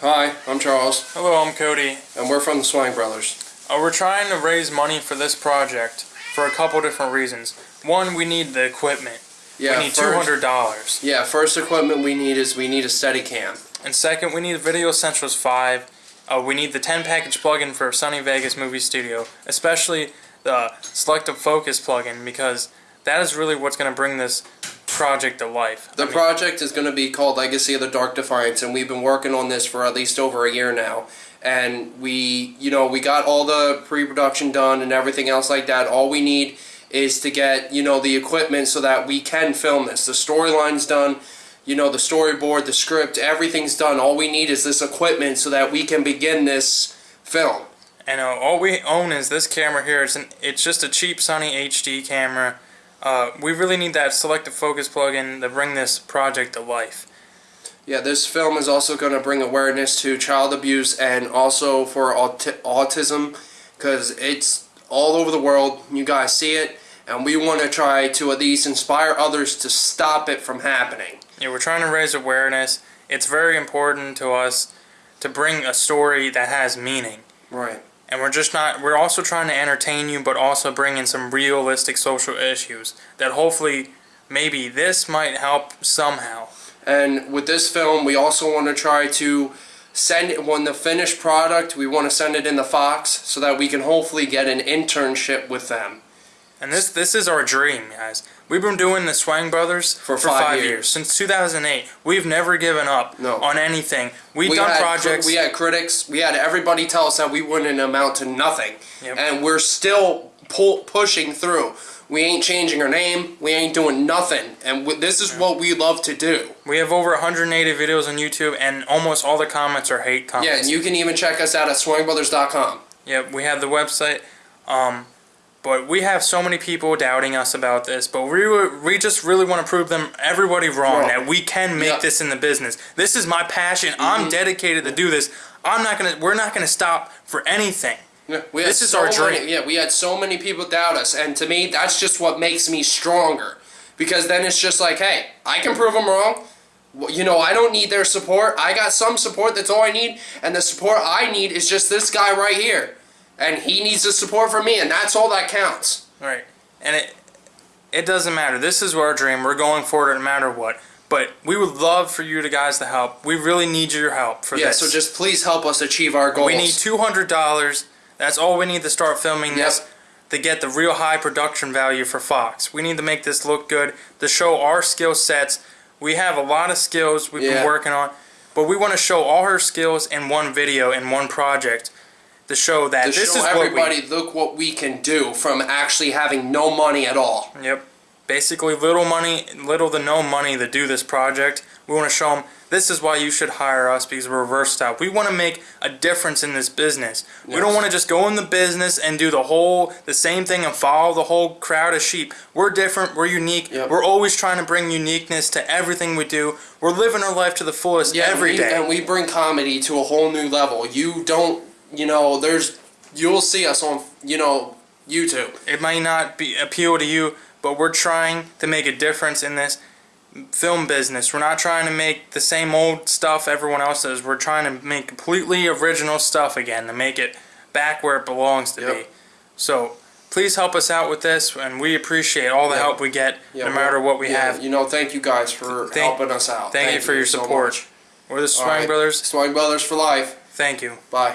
Hi, I'm Charles, Hello, I'm Cody. and we're from the Swang Brothers. Uh, we're trying to raise money for this project for a couple different reasons. One, we need the equipment. Yeah, we need first, two hundred dollars. Yeah, first equipment we need is we need a Steadicam. And second, we need Video Essentials five. Uh, we need the ten package plugin for Sony Vegas Movie Studio, especially the selective focus plugin because that is really what's going to bring this project to life. The I mean, project is going to be called Legacy of the Dark Defiance, and we've been working on this for at least over a year now. And we, you know, we got all the pre-production done and everything else like that. All we need is to get, you know, the equipment so that we can film this. The storyline's done, you know, the storyboard, the script, everything's done. All we need is this equipment so that we can begin this film. And uh, all we own is this camera here. It's, an, it's just a cheap Sony HD camera. Uh, we really need that selective focus plugin to bring this project to life. Yeah, this film is also going to bring awareness to child abuse and also for aut- autism because it's all over the world. You guys see it, and we want to try to at least inspire others to stop it from happening. Yeah, we're trying to raise awareness. It's very important to us to bring a story that has meaning. Right. And we're just not, we're also trying to entertain you, but also bring in some realistic social issues that hopefully maybe this might help somehow. And with this film, we also want to try to send it when the finished product, we want to send it in the Fox so that we can hopefully get an internship with them. And this this is our dream, guys. We've been doing the Swang Brothers For five years. since 2008. We've never given up No. on anything. We've we done projects. We had critics. We had everybody tell us that we wouldn't amount to nothing, Yep. and we're still pull, pushing through. We ain't changing our name. We ain't doing nothing, and this is what we love to do. we have over 180 videos on YouTube, and almost all the comments are hate comments. Yeah, and you can even check us out at SwangBrothers.com. Yep, we have the website. Um, but we have so many people doubting us about this. But we were- we just really want to prove them everybody wrong Wrong. that we can make. Mm-hmm. this in the business. This is my passion. I'm dedicated to do this. I'm not gonna. We're not gonna stop for anything. Yeah, we This is so our many- dream. yeah, we had so many people doubt us, and to me, that's just what makes me stronger. Because then it's just like, hey, I can prove them wrong. You know, I don't need their support. I got some support. That's all I need, and the support I need is just this guy right here, and he needs the support from me, and that's all that counts. Right. And it it doesn't matter. This is our dream. We're going for it no matter what. But we would love for you to guys to help. We really need your help for Yeah, this. so just please help us achieve our goals. we need two hundred dollars. That's all we need to start filming Yep. this to get the real high production value for Fox. We need to make this look good to show our skill sets. We have a lot of skills we've Yeah. been working on, but we want to show all her skills in one video in one project to show that to this show is what we everybody, look what we can do from actually having no money at all. Yep. Basically, little money, little to no money to do this project. We want to show them this is why you should hire us because we're versatile. We want to make a difference in this business. We don't want to just go in the business and do the whole, the same thing and follow the whole crowd of sheep. We're different. We're unique. Yep. We're always trying to bring uniqueness to everything we do. We're living our life to the fullest every we, day. And we bring comedy to a whole new level. You don't, you know, there's, you'll see us on, you know, YouTube. it might not be appeal to you, but we're trying to make a difference in this film business. We're not trying to make the same old stuff everyone else does. We're trying to make completely original stuff again to make it back where it belongs to Yep. be. So please help us out with this, and we appreciate all the Yeah. help we get, Yeah, no matter what we yeah, have. You know, thank you guys for Thank- helping us out. Thank, you for your so support. much. We're the Swang right. Brothers. Swang Brothers for life. Thank you. Bye.